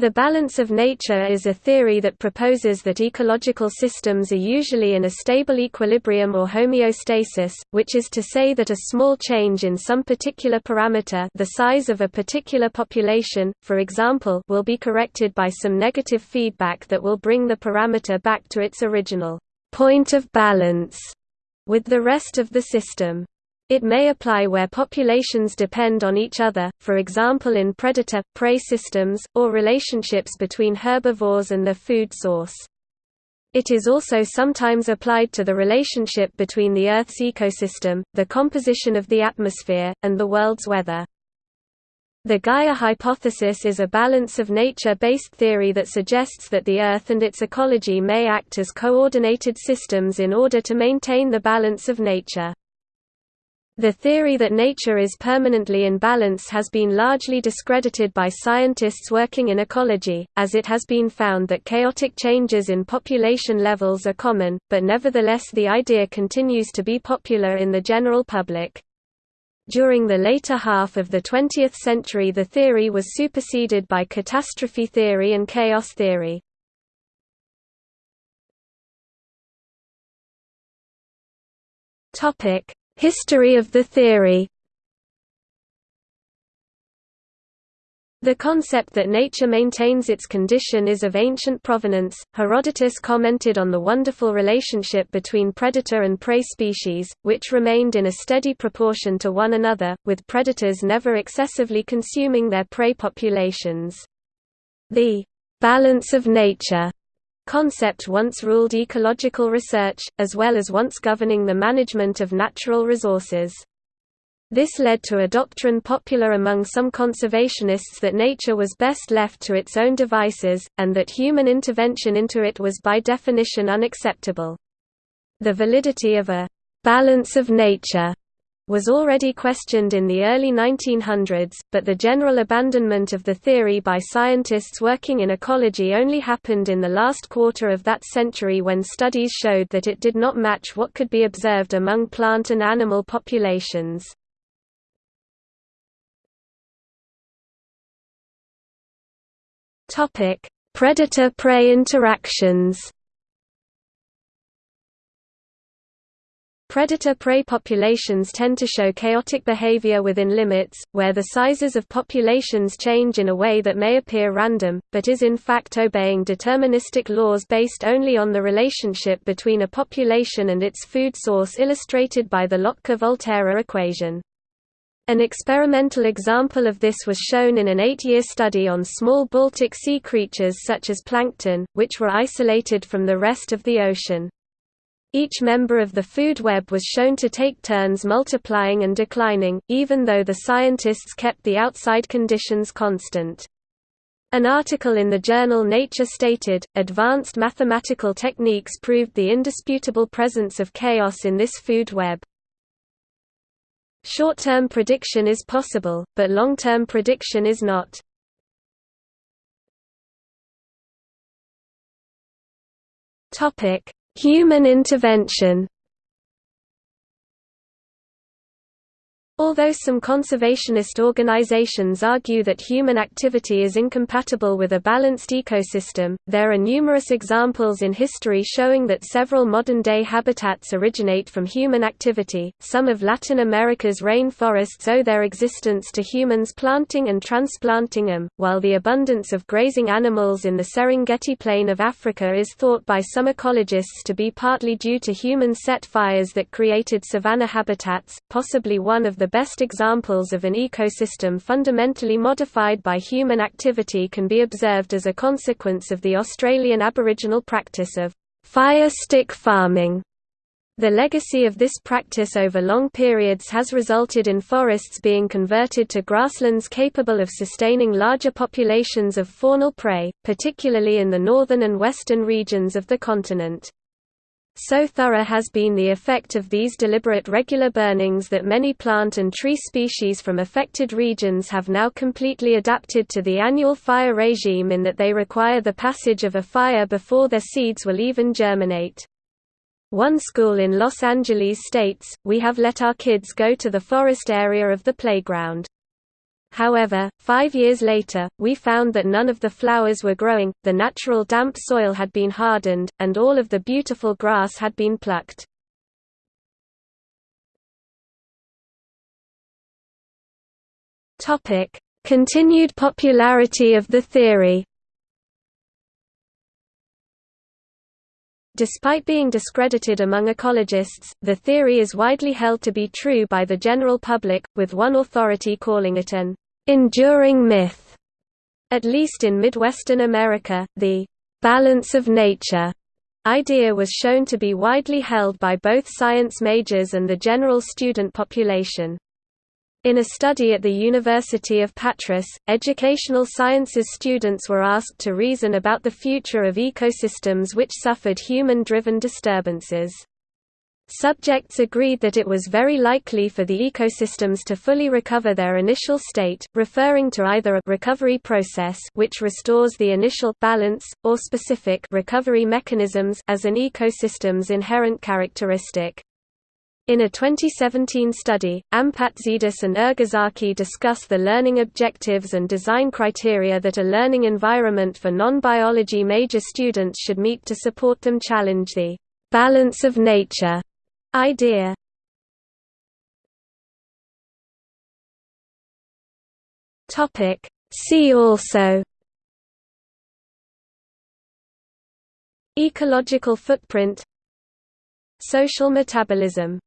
The balance of nature is a theory that proposes that ecological systems are usually in a stable equilibrium or homeostasis, which is to say that a small change in some particular parameter the size of a particular population, for example will be corrected by some negative feedback that will bring the parameter back to its original point of balance with the rest of the system. It may apply where populations depend on each other, for example in predator-prey systems, or relationships between herbivores and their food source. It is also sometimes applied to the relationship between the Earth's ecosystem, the composition of the atmosphere, and the world's weather. The Gaia hypothesis is a balance of nature-based theory that suggests that the Earth and its ecology may act as coordinated systems in order to maintain the balance of nature. The theory that nature is permanently in balance has been largely discredited by scientists working in ecology, as it has been found that chaotic changes in population levels are common, but nevertheless the idea continues to be popular in the general public. During the later half of the 20th century the theory was superseded by catastrophe theory and chaos theory. Topic History of the theory The concept that nature maintains its condition is of ancient provenance. Herodotus commented on the wonderful relationship between predator and prey species, which remained in a steady proportion to one another, with predators never excessively consuming their prey populations. The balance of nature concept once ruled ecological research, as well as once governing the management of natural resources. This led to a doctrine popular among some conservationists that nature was best left to its own devices, and that human intervention into it was by definition unacceptable. The validity of a «balance of nature» was already questioned in the early 1900s, but the general abandonment of the theory by scientists working in ecology only happened in the last quarter of that century when studies showed that it did not match what could be observed among plant and animal populations. Predator-prey interactions Predator-prey populations tend to show chaotic behavior within limits, where the sizes of populations change in a way that may appear random, but is in fact obeying deterministic laws based only on the relationship between a population and its food source illustrated by the Lotka-Volterra equation. An experimental example of this was shown in an eight-year study on small Baltic Sea creatures such as plankton, which were isolated from the rest of the ocean. Each member of the food web was shown to take turns multiplying and declining, even though the scientists kept the outside conditions constant. An article in the journal Nature stated, advanced mathematical techniques proved the indisputable presence of chaos in this food web. Short-term prediction is possible, but long-term prediction is not. Topic: Human intervention Although some conservationist organizations argue that human activity is incompatible with a balanced ecosystem, there are numerous examples in history showing that several modern-day habitats originate from human activity. Some of Latin America's rainforests owe their existence to humans planting and transplanting them, while the abundance of grazing animals in the Serengeti plain of Africa is thought by some ecologists to be partly due to human set fires that created savanna habitats, possibly one of the best examples of an ecosystem fundamentally modified by human activity can be observed as a consequence of the Australian Aboriginal practice of fire stick farming. The legacy of this practice over long periods has resulted in forests being converted to grasslands capable of sustaining larger populations of faunal prey, particularly in the northern and western regions of the continent. So thorough has been the effect of these deliberate regular burnings that many plant and tree species from affected regions have now completely adapted to the annual fire regime in that they require the passage of a fire before their seeds will even germinate. One school in Los Angeles states, we have let our kids go to the forest area of the playground. However, five years later, we found that none of the flowers were growing, the natural damp soil had been hardened, and all of the beautiful grass had been plucked. Continued popularity of the theory Despite being discredited among ecologists, the theory is widely held to be true by the general public, with one authority calling it an enduring myth. At least in Midwestern America, the balance of nature idea was shown to be widely held by both science majors and the general student population. In a study at the University of Patras, educational sciences students were asked to reason about the future of ecosystems which suffered human-driven disturbances. Subjects agreed that it was very likely for the ecosystems to fully recover their initial state, referring to either a recovery process which restores the initial balance, or specific recovery mechanisms as an ecosystem's inherent characteristic. In a 2017 study, Ampatzidis and Ergazaki discuss the learning objectives and design criteria that a learning environment for non-biology major students should meet to support them challenge the «balance of nature» idea. See also. Ecological footprint. Social metabolism